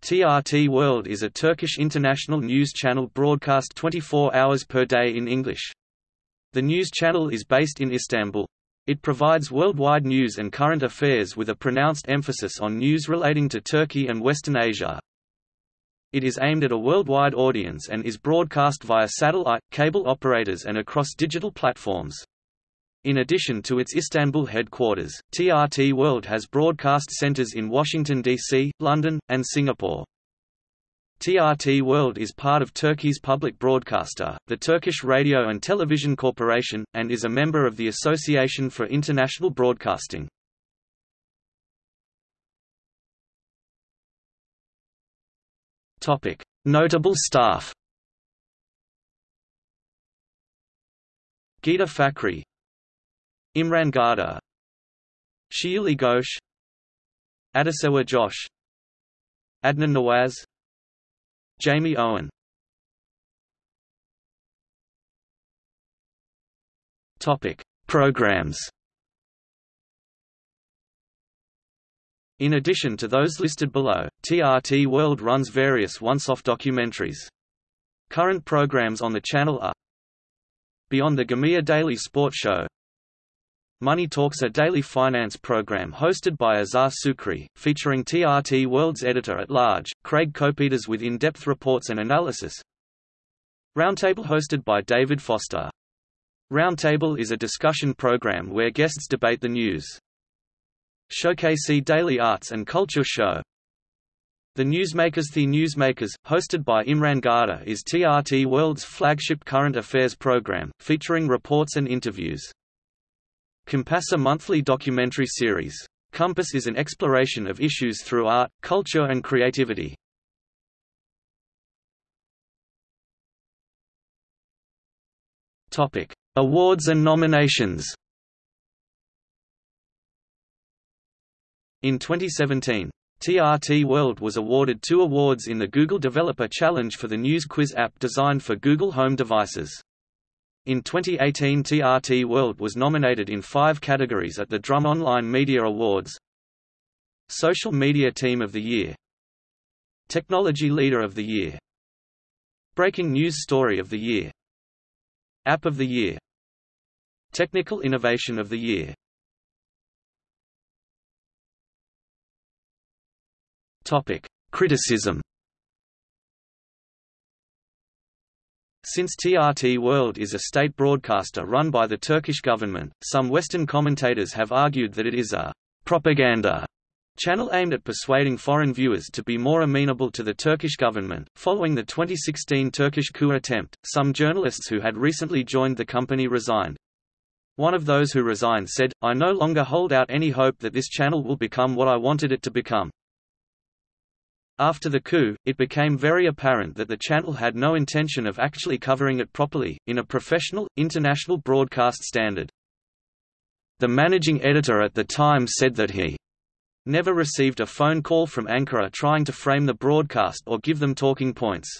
TRT World is a Turkish international news channel broadcast 24 hours per day in English. The news channel is based in Istanbul. It provides worldwide news and current affairs with a pronounced emphasis on news relating to Turkey and Western Asia. It is aimed at a worldwide audience and is broadcast via satellite, cable operators and across digital platforms. In addition to its Istanbul headquarters, TRT World has broadcast centers in Washington, D.C., London, and Singapore. TRT World is part of Turkey's public broadcaster, the Turkish Radio and Television Corporation, and is a member of the Association for International Broadcasting. Topic: Notable staff Ghida Fakhry Imran Garda Shiulie Ghosh Adesewa Josh Adnan Nawaz Jamie Owen Topic Programs In addition to those listed below, TRT World runs various once-off documentaries. Current programs on the channel are Beyond the Gamia Daily Sport Show Money Talks a daily finance program hosted by Azhar Sukri, featuring TRT World's editor-at-large, Craig Copetas with in-depth reports and analysis. Roundtable hosted by David Foster. Roundtable is a discussion program where guests debate the news. Showcase Daily Arts and Culture Show. The Newsmakers The Newsmakers, hosted by Imran Garda is TRT World's flagship current affairs program, featuring reports and interviews. Compass a monthly documentary series. Compass is an exploration of issues through art, culture and creativity. Topic: Awards and nominations. In 2017, TRT World was awarded two awards in the Google Developer Challenge for the News Quiz app designed for Google Home devices. In 2018 TRT World was nominated in five categories at the Drum Online Media Awards. Social Media Team of the Year. Technology Leader of the Year. Breaking News Story of the Year. App of the Year. Technical Innovation of the Year. Criticism Since TRT World is a state broadcaster run by the Turkish government, some Western commentators have argued that it is a propaganda channel aimed at persuading foreign viewers to be more amenable to the Turkish government. Following the 2016 Turkish coup attempt, some journalists who had recently joined the company resigned. One of those who resigned said, I no longer hold out any hope that this channel will become what I wanted it to become. After the coup, it became very apparent that the channel had no intention of actually covering it properly, in a professional, international broadcast standard. The managing editor at the time said that he never received a phone call from Ankara trying to frame the broadcast or give them talking points.